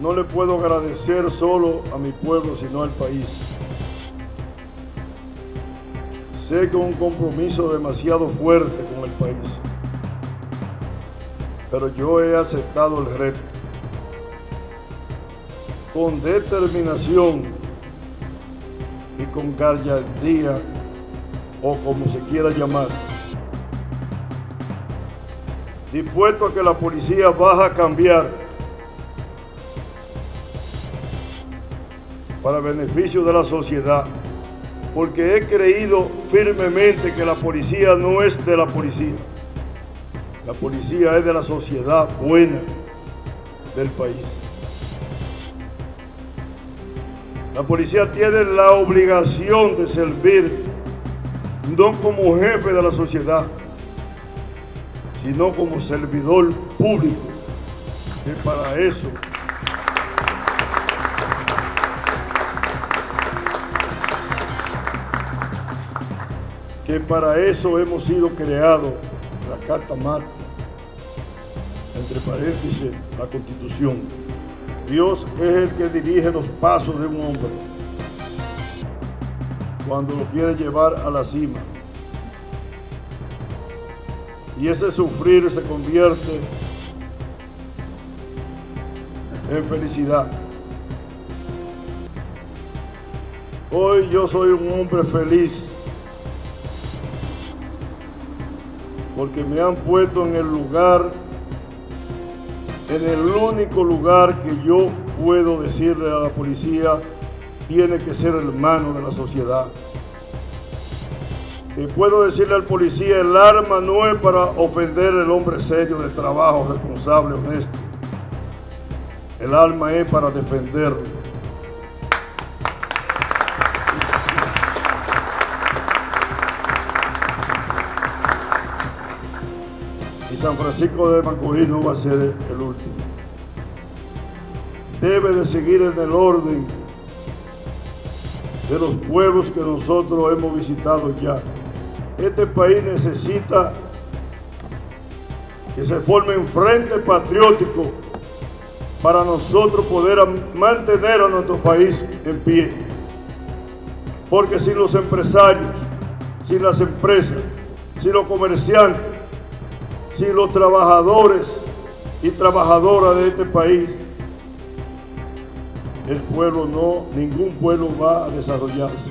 no le puedo agradecer solo a mi pueblo, sino al país. Sé que un compromiso demasiado fuerte con el país, pero yo he aceptado el reto. Con determinación y con gallardía, o como se quiera llamar, dispuesto a que la policía baja a cambiar para beneficio de la sociedad, porque he creído firmemente que la policía no es de la policía, la policía es de la sociedad buena del país. La policía tiene la obligación de servir no como jefe de la sociedad, sino como servidor público, que para eso que para eso hemos sido creados, la Carta Magna, entre paréntesis, la Constitución. Dios es el que dirige los pasos de un hombre cuando lo quiere llevar a la cima. Y ese sufrir se convierte en felicidad. Hoy yo soy un hombre feliz porque me han puesto en el lugar, en el único lugar que yo puedo decirle a la policía, tiene que ser hermano de la sociedad. Y puedo decirle al policía, el arma no es para ofender al hombre serio de trabajo, responsable, honesto. El arma es para defenderlo. San Francisco de Macorís no va a ser el último. Debe de seguir en el orden de los pueblos que nosotros hemos visitado ya. Este país necesita que se forme un frente patriótico para nosotros poder mantener a nuestro país en pie. Porque sin los empresarios, sin las empresas, sin los comerciantes, si los trabajadores y trabajadoras de este país, el pueblo no, ningún pueblo va a desarrollarse.